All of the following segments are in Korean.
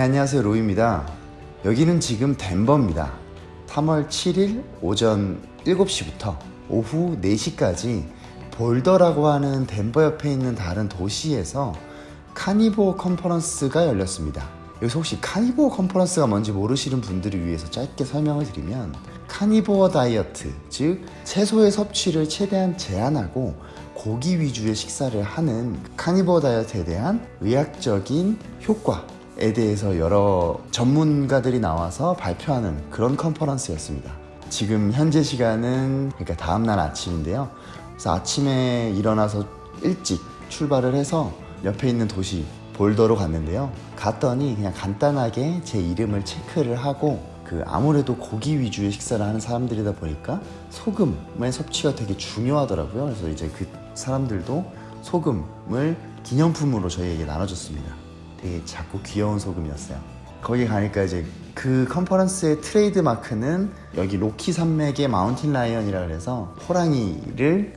네, 안녕하세요. 로이입니다. 여기는 지금 덴버입니다. 3월 7일 오전 7시부터 오후 4시까지 볼더라고 하는 덴버 옆에 있는 다른 도시에서 carnivore 컨퍼런스가 열렸습니다. 여기서 혹시 carnivore 컨퍼런스가 뭔지 모르시는 분들을 위해서 짧게 설명을 드리면 carnivore 다이어트, 즉 채소의 섭취를 최대한 제한하고 고기 위주의 식사를 하는 carnivore 다이어트에 대한 의학적인 효과 에 대해서 여러 전문가들이 나와서 발표하는 그런 컨퍼런스였습니다. 지금 현재 시간은 그러니까 다음날 아침인데요. 그래서 아침에 일어나서 일찍 출발을 해서 옆에 있는 도시 볼더로 갔는데요. 갔더니 그냥 간단하게 제 이름을 체크를 하고 그 아무래도 고기 위주의 식사를 하는 사람들이다 보니까 소금의 섭취가 되게 중요하더라고요. 그래서 이제 그 사람들도 소금을 기념품으로 저희에게 나눠줬습니다. 되게 작고 귀여운 소금이었어요. 거기 가니까 이제 그 컨퍼런스의 트레이드 마크는 여기 로키 산맥의 mountain lion이라 그래서 호랑이를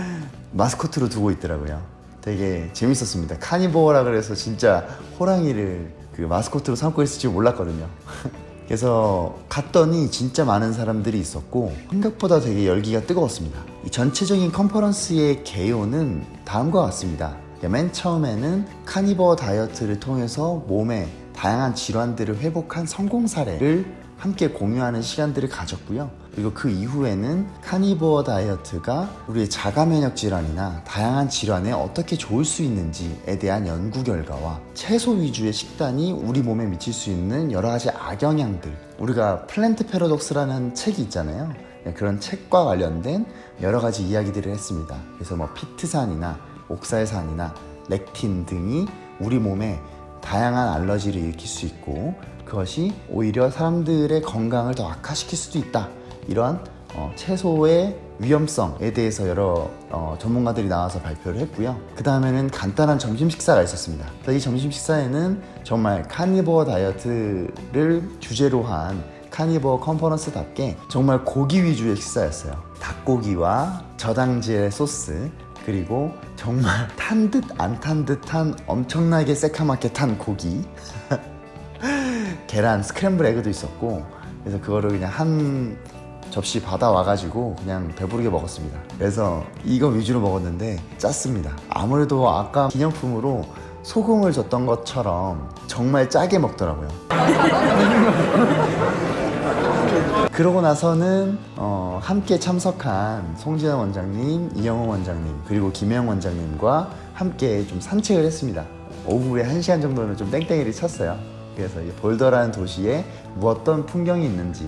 마스코트로 두고 있더라고요. 되게 재밌었습니다. carnivore라 그래서 진짜 호랑이를 그 마스코트로 삼고 있을 줄 몰랐거든요. 그래서 갔더니 진짜 많은 사람들이 있었고 생각보다 되게 열기가 뜨거웠습니다. 이 전체적인 컨퍼런스의 개요는 다음과 같습니다. 맨 처음에는 carnivore 다이어트를 통해서 몸의 다양한 질환들을 회복한 성공 사례를 함께 공유하는 시간들을 가졌고요. 그리고 그 이후에는 carnivore 다이어트가 우리의 자가 면역 질환이나 다양한 질환에 어떻게 좋을 수 있는지에 대한 연구 결과와 채소 위주의 식단이 우리 몸에 미칠 수 있는 여러 가지 악영향들 우리가 Plant Paradox라는 책이 있잖아요. 네, 그런 책과 관련된 여러 가지 이야기들을 했습니다. 그래서 뭐 피트산이나 옥살산이나 렉틴 등이 우리 몸에 다양한 알러지를 일으킬 수 있고 그것이 오히려 사람들의 건강을 더 악화시킬 수도 있다. 이러한 어, 채소의 위험성에 대해서 여러 어, 전문가들이 나와서 발표를 했고요. 그 다음에는 간단한 점심 식사가 있었습니다. 이 점심 식사에는 정말 카니버어 다이어트를 주제로 한 카니버어 컨퍼런스답게 정말 고기 위주의 식사였어요. 닭고기와 저당질 소스 그리고 정말 탄 듯 안 탄 듯한 엄청나게 새카맣게 탄 고기. 계란 스크램블 에그도 있었고 그래서 그거를 그냥 한 접시 받아와가지고 그냥 배부르게 먹었습니다. 그래서 이거 위주로 먹었는데 짰습니다. 아무래도 아까 기념품으로 소금을 줬던 것처럼 정말 짜게 먹더라고요 그러고 나서는 어, 함께 참석한 송지현 원장님, 이영호 원장님 그리고 김영 원장님과 함께 좀 산책을 했습니다. 오후에 1시간 정도는 좀 땡땡이를 쳤어요. 그래서 볼더라는 도시에 뭐 어떤 풍경이 있는지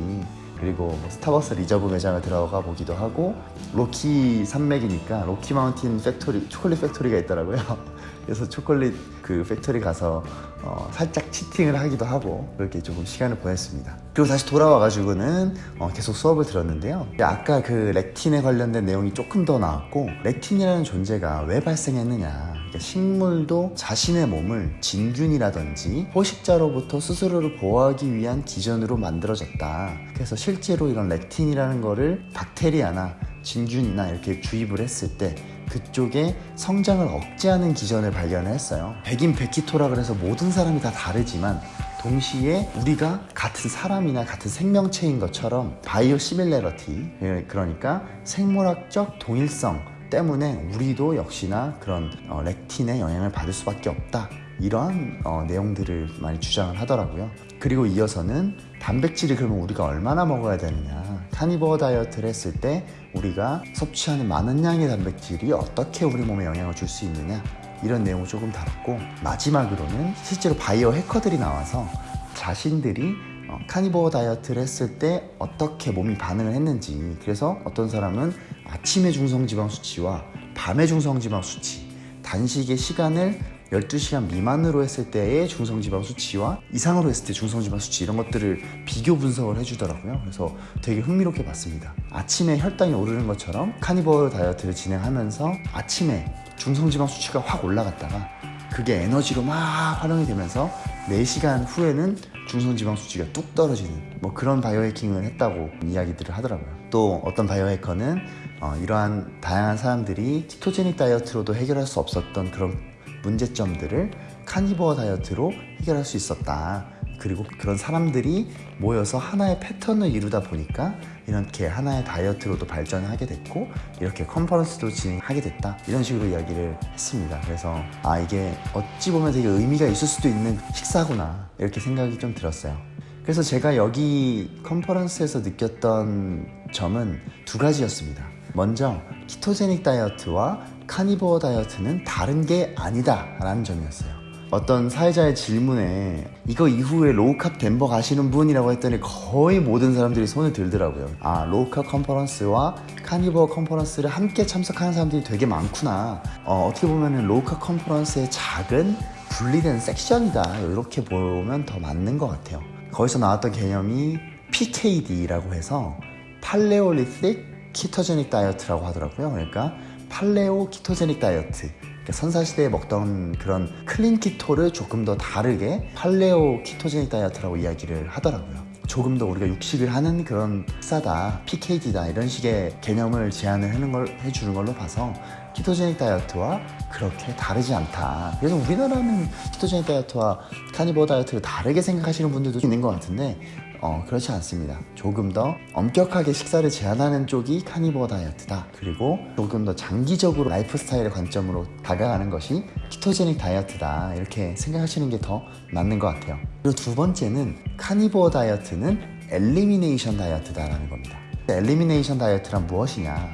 그리고 뭐 스타벅스 리저브 매장을 들어가 보기도 하고 로키 산맥이니까 Rocky Mountain factory chocolate factory가 있더라고요. 그래서 초콜릿 그 factory 가서 어, 살짝 cheating을 하기도 하고 그렇게 조금 시간을 보냈습니다. 그리고 다시 돌아와 가지고는 어, 계속 수업을 들었는데요. 아까 그 렉틴에 관련된 내용이 조금 더 나왔고 렉틴이라는 존재가 왜 발생했느냐 그러니까 식물도 자신의 몸을 진균이라든지 포식자로부터 스스로를 보호하기 위한 기전으로 만들어졌다. 그래서 실제로 이런 렉틴이라는 거를 박테리아나 진균이나 이렇게 주입을 했을 때 그쪽에 성장을 억제하는 기전을 발견을 했어요. 백인 백키토라 그래서 모든 사람이 다 다르지만 동시에 우리가 같은 사람이나 같은 생명체인 것처럼 바이오 시밀레러티 그러니까 생물학적 동일성 때문에 우리도 역시나 그런 어, 렉틴의 영향을 받을 수밖에 없다. 이러한 어, 내용들을 많이 주장을 하더라고요. 그리고 이어서는 단백질이 그러면 우리가 얼마나 먹어야 되느냐. 카니버어 다이어트를 했을 때 우리가 섭취하는 많은 양의 단백질이 어떻게 우리 몸에 영향을 줄 수 있느냐. 이런 내용을 조금 다뤘고 마지막으로는 실제로 바이오 해커들이 나와서 자신들이 어, 카니버어 다이어트를 했을 때 어떻게 몸이 반응을 했는지. 그래서 어떤 사람은 아침의 중성지방 수치와 밤의 중성지방 수치 단식의 시간을 12시간 미만으로 했을 때의 중성지방 수치와 이상으로 했을 때 중성지방 수치 이런 것들을 비교 분석을 해주더라고요. 그래서 되게 흥미롭게 봤습니다. 아침에 혈당이 오르는 것처럼 카니버어 다이어트를 진행하면서 아침에 중성지방 수치가 확 올라갔다가 그게 에너지로 막 활용이 되면서 4시간 후에는 중성지방 수치가 뚝 떨어지는 뭐 그런 바이오해킹을 했다고 이야기들을 하더라고요. 또 어떤 바이오해커는 어, 이러한 다양한 사람들이 키토제닉 다이어트로도 해결할 수 없었던 그런 문제점들을 카니버어 다이어트로 해결할 수 있었다. 그리고 그런 사람들이 모여서 하나의 패턴을 이루다 보니까 이렇게 하나의 다이어트로도 발전하게 됐고 이렇게 컨퍼런스도 진행하게 됐다. 이런 식으로 이야기를 했습니다. 그래서 아 이게 어찌 보면 되게 의미가 있을 수도 있는 식사구나. 이렇게 생각이 좀 들었어요. 그래서 제가 여기 컨퍼런스에서 느꼈던 점은 두 가지였습니다 먼저 ketogenic diet와 carnivore diet는 다른 게 아니다 라는 점이었어요. 어떤 사회자의 질문에 이거 이후에 Low Carb Denver 가시는 분이라고 했더니 거의 모든 사람들이 손을 들더라고요. 아 low carb conference와 carnivore conference를 함께 참석하는 사람들이 되게 많구나. 어떻게 보면 low carb conference의 작은 분리된 섹션이다. 이렇게 보면 더 맞는 것 같아요. 거기서 나왔던 개념이 PKD라고 해서 Paleolithic ketogenic diet라고 하더라고요 그러니까 paleo ketogenic diet 그러니까 선사시대에 먹던 그런 clean keto를 조금 더 다르게 paleo ketogenic diet라고 이야기를 하더라고요. 조금 더 우리가 육식을 하는 그런 식사다, PKD다 이런 식의 개념을 제안을 하는 걸 해주는 걸로 봐서 ketogenic diet와 그렇게 다르지 않다. 그래서 우리나라는 ketogenic diet와 carnivore diet를 다르게 생각하시는 분들도 있는 것 같은데 어, 그렇지 않습니다. 조금 더 엄격하게 식사를 제한하는 쪽이 carnivore diet다. 그리고 조금 더 장기적으로 라이프 스타일의 관점으로 다가가는 것이 ketogenic diet다. 이렇게 생각하시는 게 더 맞는 것 같아요. 그리고 두 번째는 carnivore diet는 elimination diet다라는 겁니다. elimination diet란 무엇이냐?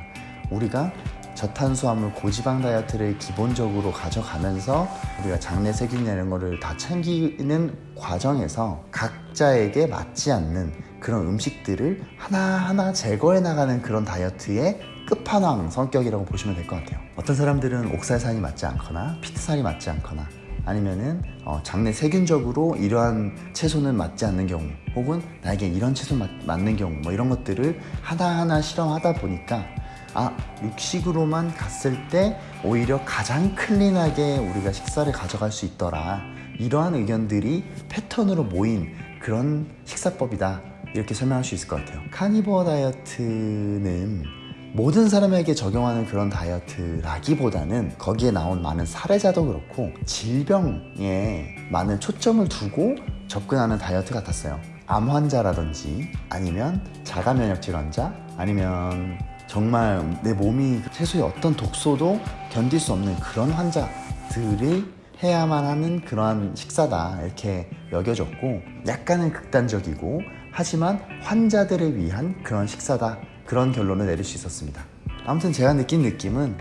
우리가 저탄수화물 고지방 다이어트를 기본적으로 가져가면서 우리가 장내 세균 이런 거를 다 챙기는 과정에서 각자에게 맞지 않는 그런 음식들을 하나하나 제거해 나가는 그런 다이어트의 끝판왕 성격이라고 보시면 될 것 같아요. 어떤 사람들은 옥살산이 맞지 않거나 피트살이 맞지 않거나 아니면은 어, 장내 세균적으로 이러한 채소는 맞지 않는 경우 혹은 나에게 이런 채소 맞, 맞는 경우 뭐 이런 것들을 하나하나 실험하다 보니까 아 육식으로만 갔을 때 오히려 가장 클린하게 우리가 식사를 가져갈 수 있더라. 이러한 의견들이 패턴으로 모인 그런 식사법이다. 이렇게 설명할 수 있을 것 같아요. 카니버어 다이어트는 모든 사람에게 적용하는 그런 다이어트라기보다는 거기에 나온 많은 사례자도 그렇고 질병에 많은 초점을 두고 접근하는 다이어트 같았어요. 암 환자라든지 아니면 자가 면역 질환자 아니면 정말 내 몸이 채소의 어떤 독소도 견딜 수 없는 그런 환자들이 해야만 하는 그러한 식사다 이렇게 여겨졌고 약간은 극단적이고 하지만 환자들을 위한 그런 식사다 그런 결론을 내릴 수 있었습니다. 아무튼 제가 느낀 느낌은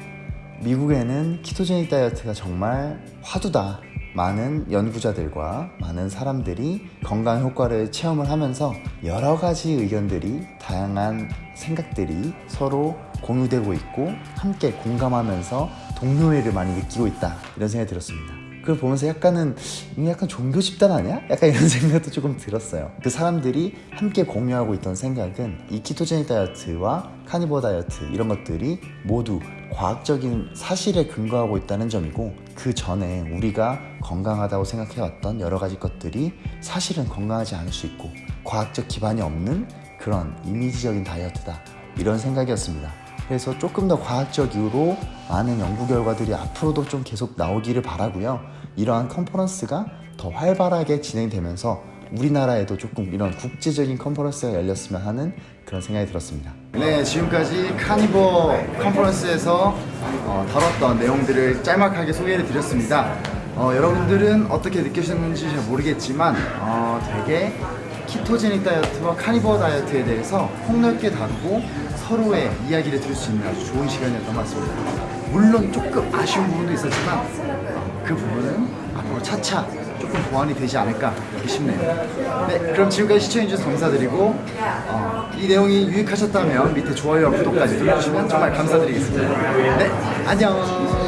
미국에는 키토제닉 다이어트가 정말 화두다 많은 연구자들과 많은 사람들이 건강 효과를 체험을 하면서 여러 가지 의견들이 다양한 생각들이 서로 공유되고 있고 함께 공감하면서 동료애를 많이 느끼고 있다. 이런 생각이 들었습니다 그걸 보면서 약간은 이게 약간 종교 집단 아니야? 약간 이런 생각도 조금 들었어요. 그 사람들이 함께 공유하고 있던 생각은 이 키토제닉 다이어트와 카니버 다이어트 이런 것들이 모두 과학적인 사실에 근거하고 있다는 점이고 그 전에 우리가 건강하다고 생각해왔던 여러 가지 것들이 사실은 건강하지 않을 수 있고 과학적 기반이 없는 그런 이미지적인 다이어트다. 이런 생각이었습니다 그래서 조금 더 과학적으로 많은 연구 결과들이 앞으로도 좀 계속 나오기를 바라고요. 이러한 컨퍼런스가 더 활발하게 진행되면서 우리나라에도 조금 이런 국제적인 컨퍼런스가 열렸으면 하는 그런 생각이 들었습니다. 네 지금까지 카니버 컨퍼런스에서 어, 다뤘던 내용들을 짤막하게 소개를 드렸습니다. 어, 여러분들은 어떻게 느끼셨는지 잘 모르겠지만 어, 되게 키토제닉 다이어트와 카니버 다이어트에 대해서 폭넓게 다루고 서로의 이야기를 들을 수 있는 아주 좋은 시간이었던 것 같습니다. 물론 조금 아쉬운 부분도 있었지만 어, 그 부분은 앞으로 차차 조금 보완이 되지 않을까 싶네요. 네 그럼 지금까지 시청해주셔서 감사드리고 어, 이 내용이 유익하셨다면 밑에 좋아요와 구독까지 눌러주시면 정말 감사드리겠습니다. 네 안녕